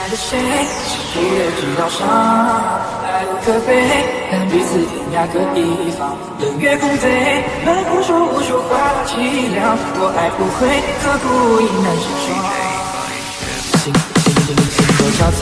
爱的谁，是不也知道伤，爱无可悲，但彼此天涯各一方。冷月空对，满腹说无说话凄凉，我爱不悔，可孤影难成双。心心心心多憔悴，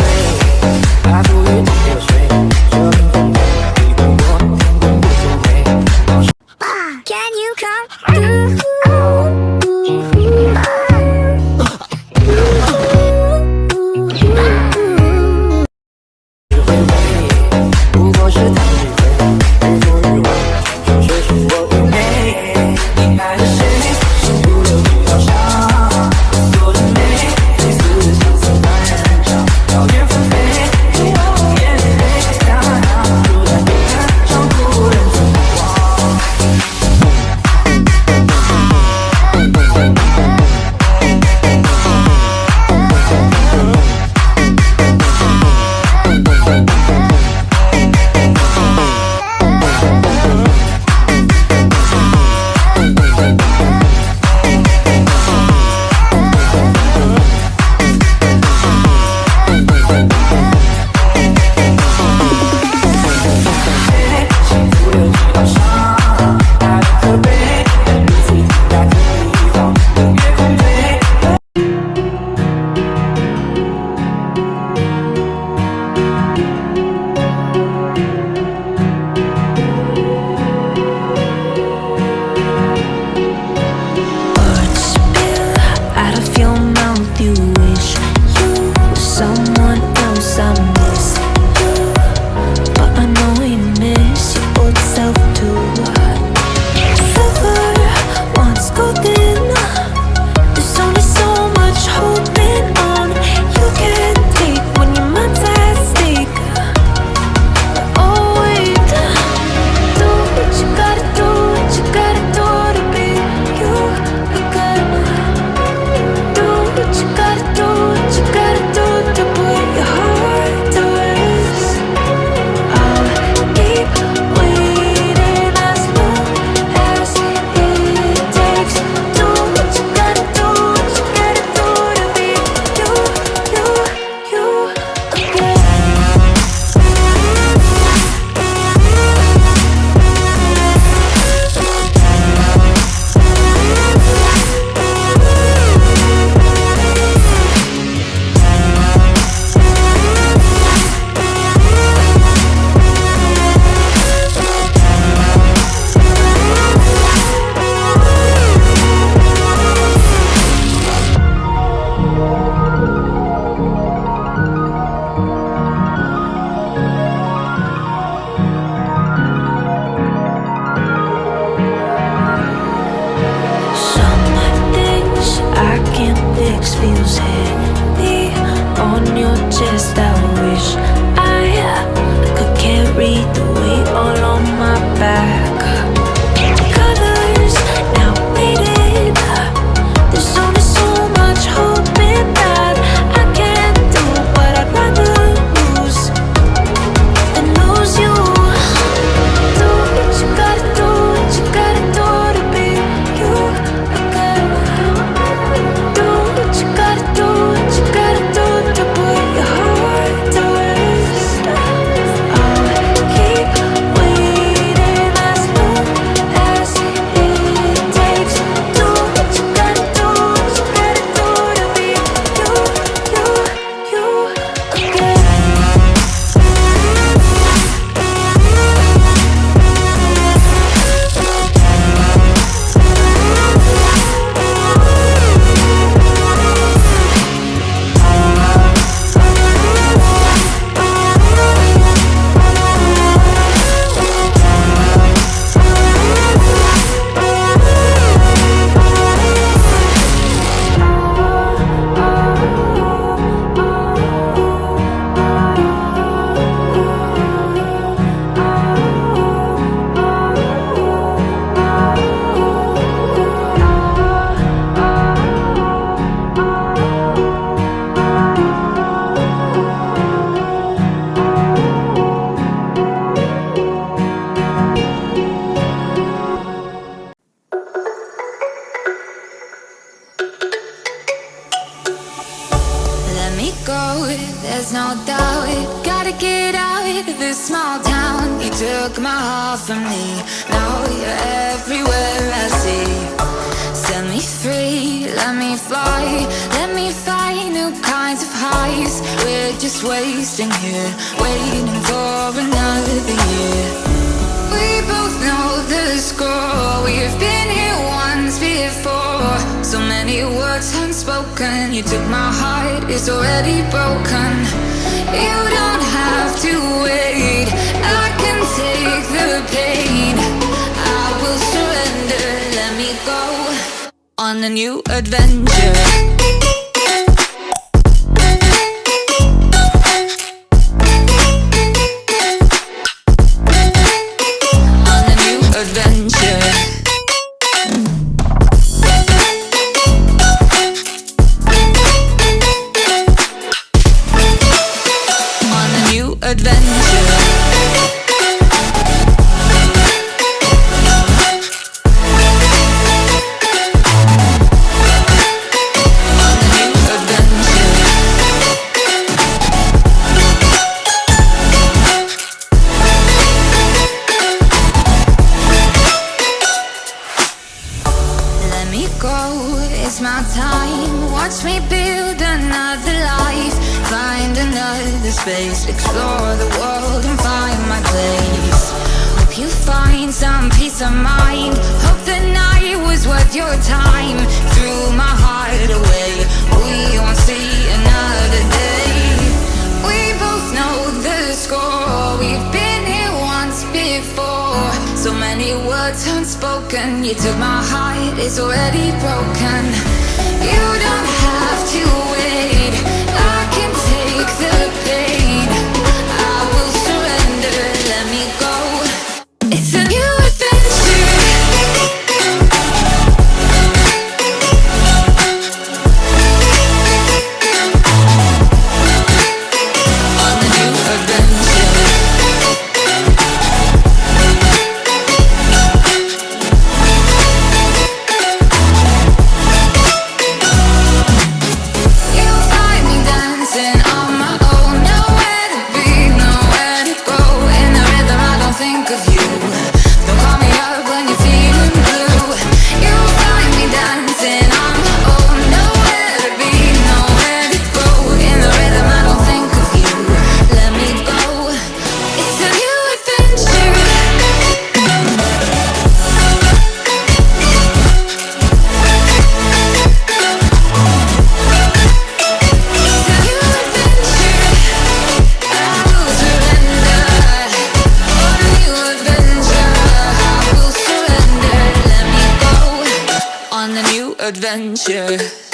there's no doubt Gotta get out of this small town. You took my heart from me. Now you're everywhere I see. Set me free, let me fly. Let me find new kinds of highs. We're just wasting here Waiting for another year know the score We've been here once before. So many words unspoken You took my heart, it's already broken. You don't have to wait. I can take the pain. I will surrender, let me go On a new adventure You took my heart, it's already broken Adventure